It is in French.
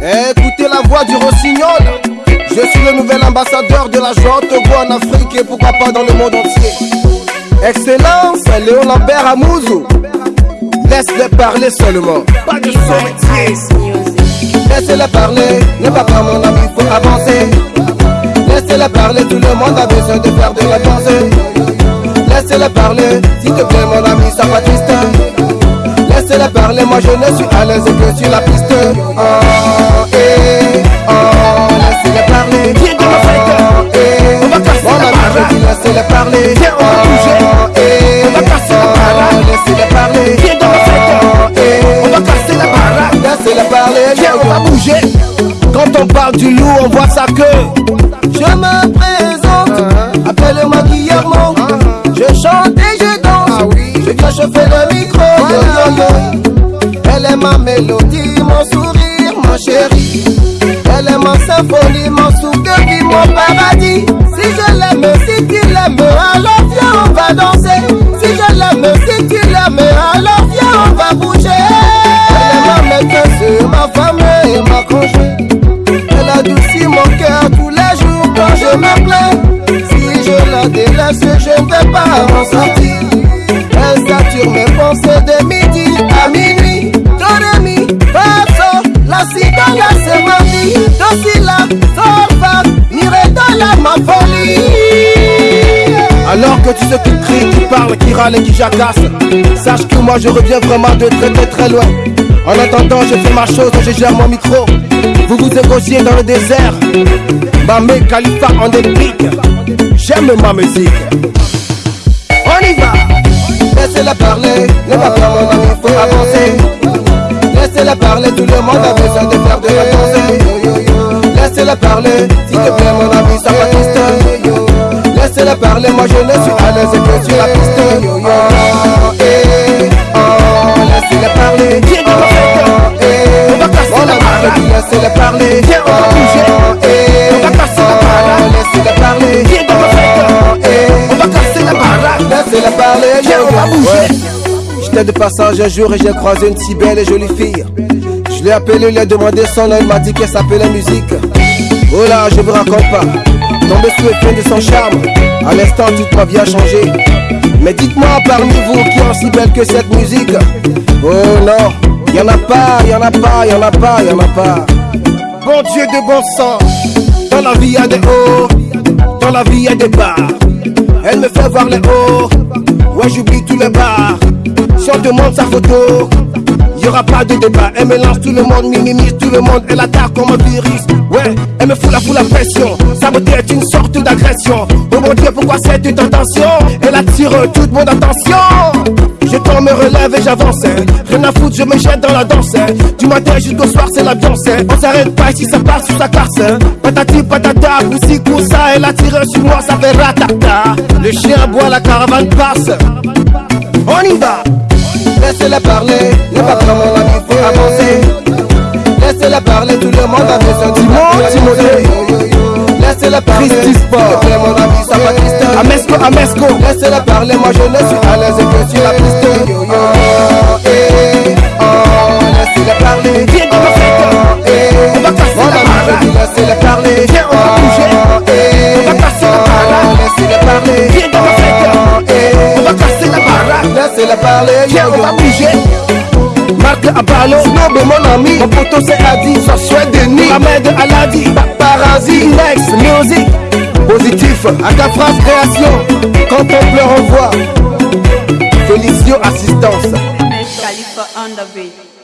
Écoutez la voix du rossignol. Je suis le nouvel ambassadeur de la joie Togo en Afrique et pourquoi pas dans le monde entier. Excellence, Léon Lambert Amouzou. Laisse-les parler seulement. Pas de son Laissez-les parler, ne pas pas mon ami, faut avancer. Laissez-les parler, tout le monde a besoin de faire de la danse. Laissez-les parler, s'il te plaît mon ami, ça va triste. Parler, moi je ne suis à l'aise que sur la piste. Oh, eh, oh, laissez-les parler. Viens ma fête. Oh, eh, On va casser mon la ami, je baraque. dis laissez-les parler. Viens, on va bouger. Eh, On va casser la baraque. Laissez-les parler. Viens ma fête. Eh, On va casser la baraque. Laissez-les parler. Viens, on va bouger. Quand on parle du loup, on voit sa queue. Je me présente, appelle-moi Guillermo. Je chante et je danse. Je viens chauffer le micro. Yo, yo, yo. Elle est ma mélodie, mon sourire, mon chéri. Elle est ma symphonie, mon souffle, vie, mon paradis. Si je l'aime, si tu l'aimes, alors viens, on va danser. Si je l'aime, si tu l'aimes, alors viens, on va bouger. Elle est ma maîtresse, ma femme et ma conjointe. Elle adoucit mon cœur tous les jours quand je me plains. Si je la délaisse, je ne vais pas m'en sortir. Elle sature mes pensées de midi à minuit. Tu sais qui crie, qui parle, qui râle et qui jacasse. Sache que moi je reviens vraiment de très très très loin. En attendant je fais ma chose, je gère mon micro. Vous vous égosiez dans le désert. Mamé Khalifa en épique J'aime ma musique. On y va. Laissez-la parler, ne va pas mon ami, faut avancer. Laissez-la parler, tout le monde a besoin de faire de la danse Laissez-la parler, s'il te plaît mon Laissez-la parler, moi je ne suis à l'aise que sur la piste yo, yo. Oh, eh, oh, Laissez-la parler Viens dans ma fête. Oh, eh, On va casser mon la dis laissez-la parler Viens, on va bouger. Oh, eh, On va casser la baraque. oh, Laissez-la parler Viens dans ma fête. Oh, eh, On va casser la baraque. Laissez-la parler Viens, on va bouger. J'étais de passage un jour et j'ai croisé une si belle et jolie fille. Je l'ai appelée, lui ai demandé son nom, il m'a dit qu'elle s'appelait musique. Oh là, je vous raconte pas. Tombé sous l'effet de son charme. À l'instant, toute ma vie a changé. Mais dites-moi parmi vous qui est aussi belle que cette musique? Oh non, y en a pas, y en a pas, y en a pas, y en a pas. Bon Dieu de bon sang, dans la vie y a des hauts, dans la vie y a des bas. Elle me fait voir les hauts, ouais j'oublie tous les bas. Si on demande sa photo, y aura pas de débat. Elle mélange tout le monde, minimise tout le monde, elle attaque comme un virus. Ouais, elle me fout la fout la pression. Sa beauté est une sorte d'agression. Oh mon Dieu, pourquoi cette tentation? Elle attire toute mon attention. Je tombe, me relève et j'avance. Rien à foutre, je me jette dans la danse. Du matin jusqu'au soir, c'est l'ambiance. On s'arrête pas ici, ça part sur sa hein. Patati patata, poussi ça, elle attire sur moi, ça fait ratata. Le chien boit, la caravane passe. On y va. Laissez-la parler, ne pas prendre mon ami, faut avancer. Laissez-la parler, tout le monde a du monde. Timothée. Laissez-la parler, Christy Sport. mon ami, ça va triste. Amesco, Amesco. Laissez-la parler, moi je ne suis à l'aise que sur la piste. Laissez-la parler. Viens, yo, on yo. va bouger. Marc Abalo, Snob mon ami, mon poteau c'est Adi, ça souhaite Denis, Ahmed Aladi, Paparazzi, Next Music, positif, Agafras Création, quand on pleure on voit, Félicio Assistance. MS Khalifa on the beat.